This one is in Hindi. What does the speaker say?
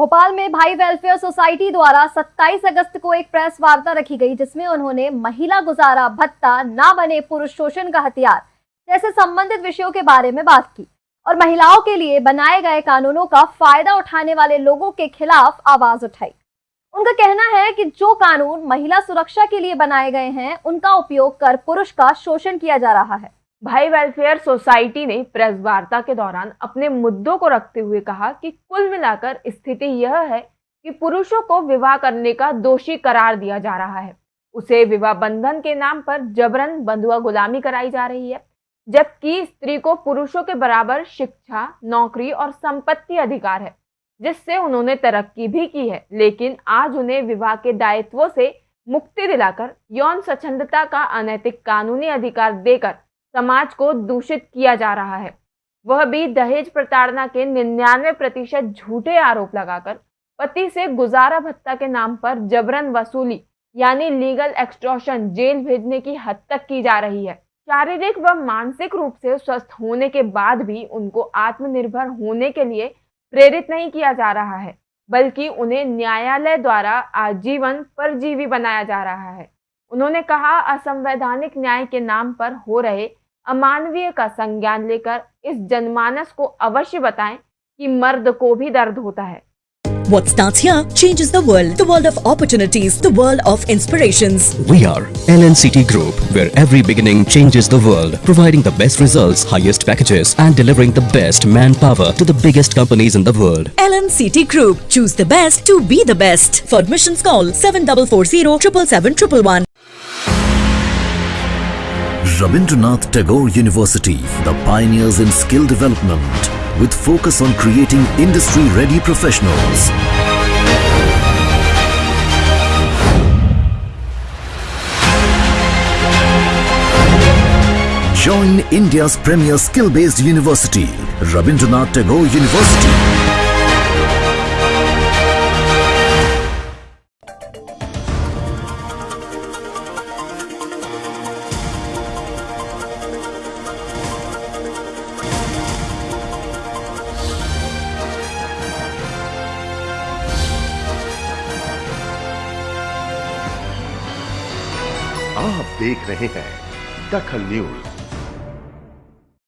भोपाल में भाई वेलफेयर सोसाइटी द्वारा 27 अगस्त को एक प्रेस वार्ता रखी गई, जिसमें उन्होंने महिला गुजारा, भत्ता, ना बने पुरुष शोषण का हथियार जैसे संबंधित विषयों के बारे में बात की और महिलाओं के लिए बनाए गए कानूनों का फ़ायदा उठाने वाले लोगों के खिलाफ आवाज़ उठाई। उनका कहना है कि जो कानून महिला सुरक्षा के लिए बनाए गए हैं, उनका उपयोग कर पुरुष का शोषण किया जा रहा है। भाई वेलफेयर सोसाइटी ने प्रेस वार्ता के दौरान अपने मुद्दों को रखते हुए कहा कि कुल मिलाकर स्थिति यह है कि पुरुषों को विवाह करने का दोषी करार दिया जा रहा है। उसे विवाह बंधन के नाम पर जबरन बंधुआ गुलामी कराई जा रही है, जबकि स्त्री को पुरुषों के बराबर शिक्षा, नौकरी और संपत्ति अधिकार है, जिससे उन्होंने तरक्की भी की है। लेकिन आज उन्हें विवाह के दायित्वों से मुक्ति दिलाकर यौन स्वच्छंदता का अनैतिक कानूनी अधिकार देकर समाज को दूषित किया जा रहा है। वह भी दहेज प्रताड़ना के निन्यानवे प्रतिशत झूठे आरोप लगाकर पति से गुजारा भत्ता के नाम पर जबरन वसूली, यानी लीगल एक्सट्रॉशन जेल भेजने की हद तक की जा रही है। शारीरिक व मानसिक रूप से स्वस्थ होने के बाद भी उनको आत्मनिर्भर होने के लिए प्रेरित नहीं किया जा रहा है, बल्कि उन्हें न्यायालय द्वारा आजीवन परजीवी बनाया जा रहा है। उन्होंने कहा, असंवैधानिक न्याय के नाम पर हो रहे अमानवीय का संज्ञान लेकर इस जनमानस को अवश्य बताएँ कि मर्द को भी दर्द होता है What starts here changes the world. The world of opportunities. The world of inspirations. We are LNCT Group, where every beginning changes the world, providing the best results, highest packages, and delivering the best manpower to the biggest companies in the world. LNCT Group. Choose the best to be the best. For admissions, call 7440 777 Rabindranath Tagore University, the pioneers in skill development, with focus on creating industry-ready professionals. Join India's premier skill-based university, Rabindranath Tagore University. आप देख रहे हैं दखल न्यूज़।